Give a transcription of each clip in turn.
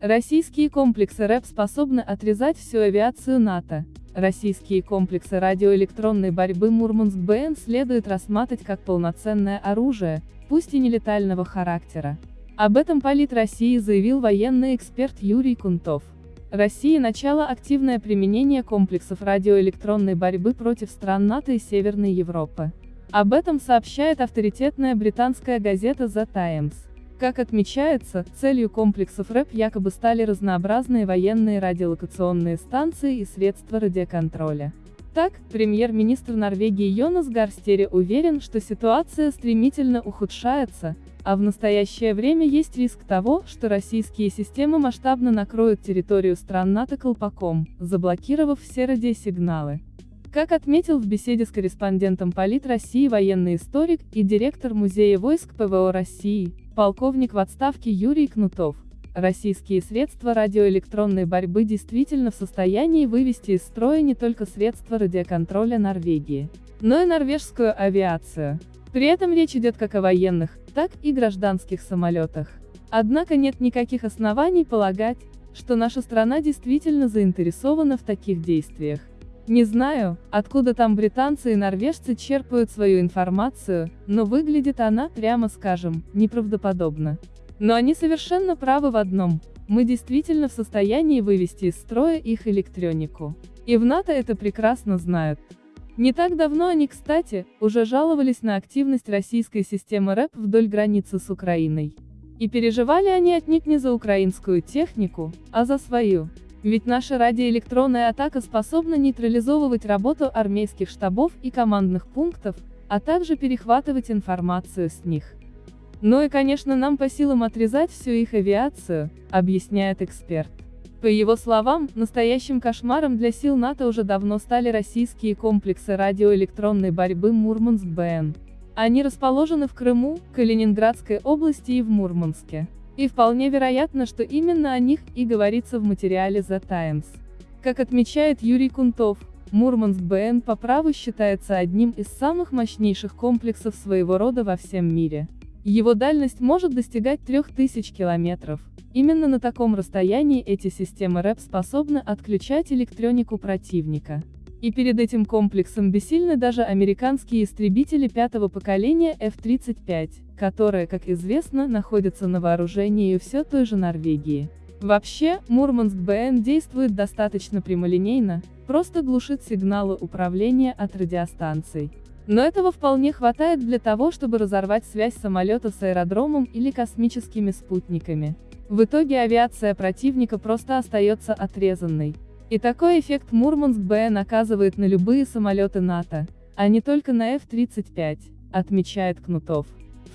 Российские комплексы РЭП способны отрезать всю авиацию НАТО. Российские комплексы радиоэлектронной борьбы Мурманск-БН следует рассматривать как полноценное оружие, пусть и нелетального характера. Об этом Полит России заявил военный эксперт Юрий Кунтов. России начало активное применение комплексов радиоэлектронной борьбы против стран НАТО и Северной Европы. Об этом сообщает авторитетная британская газета The Times. Как отмечается, целью комплексов РЭП якобы стали разнообразные военные радиолокационные станции и средства радиоконтроля. Так, премьер-министр Норвегии Йонас Гарстере уверен, что ситуация стремительно ухудшается, а в настоящее время есть риск того, что российские системы масштабно накроют территорию стран НАТО колпаком, заблокировав все радиосигналы. Как отметил в беседе с корреспондентом Полит России военный историк и директор Музея войск ПВО России, полковник в отставке Юрий Кнутов, Российские средства радиоэлектронной борьбы действительно в состоянии вывести из строя не только средства радиоконтроля Норвегии, но и норвежскую авиацию. При этом речь идет как о военных, так и гражданских самолетах. Однако нет никаких оснований полагать, что наша страна действительно заинтересована в таких действиях. Не знаю, откуда там британцы и норвежцы черпают свою информацию, но выглядит она, прямо скажем, неправдоподобно. Но они совершенно правы в одном. Мы действительно в состоянии вывести из строя их электронику. И в НАТО это прекрасно знают. Не так давно они, кстати, уже жаловались на активность российской системы РЭП вдоль границы с Украиной. И переживали они отнюдь не за украинскую технику, а за свою. Ведь наша радиоэлектронная атака способна нейтрализовывать работу армейских штабов и командных пунктов, а также перехватывать информацию с них. Ну и конечно нам по силам отрезать всю их авиацию, объясняет эксперт. По его словам, настоящим кошмаром для сил НАТО уже давно стали российские комплексы радиоэлектронной борьбы Мурманск-БН. Они расположены в Крыму, Калининградской области и в Мурманске. И вполне вероятно, что именно о них и говорится в материале The Times. Как отмечает Юрий Кунтов, Мурманск-БН по праву считается одним из самых мощнейших комплексов своего рода во всем мире. Его дальность может достигать 3000 километров. Именно на таком расстоянии эти системы РЭП способны отключать электронику противника. И перед этим комплексом бессильны даже американские истребители пятого поколения F-35, которые, как известно, находятся на вооружении у все той же Норвегии. Вообще, Мурманск-БН действует достаточно прямолинейно, просто глушит сигналы управления от радиостанций. Но этого вполне хватает для того, чтобы разорвать связь самолета с аэродромом или космическими спутниками. В итоге авиация противника просто остается отрезанной. И такой эффект Мурманск-БН оказывает на любые самолеты НАТО, а не только на F-35, отмечает Кнутов.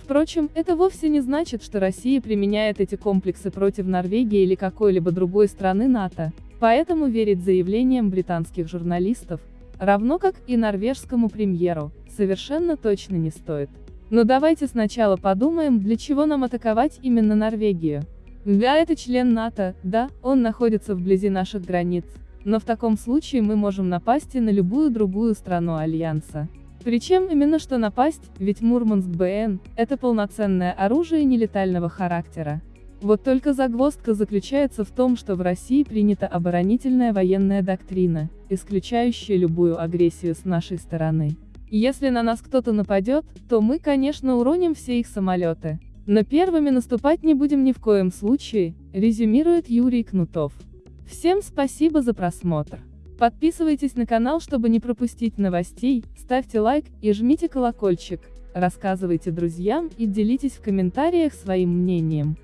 Впрочем, это вовсе не значит, что Россия применяет эти комплексы против Норвегии или какой-либо другой страны НАТО, поэтому верить заявлениям британских журналистов, равно как и норвежскому премьеру, совершенно точно не стоит. Но давайте сначала подумаем, для чего нам атаковать именно Норвегию. Да, это член НАТО, да, он находится вблизи наших границ, но в таком случае мы можем напасть и на любую другую страну Альянса. Причем именно что напасть, ведь Мурманск-БН – это полноценное оружие нелетального характера. Вот только загвоздка заключается в том, что в России принята оборонительная военная доктрина, исключающая любую агрессию с нашей стороны. Если на нас кто-то нападет, то мы, конечно, уроним все их самолеты. Но первыми наступать не будем ни в коем случае, резюмирует Юрий Кнутов. Всем спасибо за просмотр. Подписывайтесь на канал, чтобы не пропустить новостей, ставьте лайк и жмите колокольчик, рассказывайте друзьям и делитесь в комментариях своим мнением.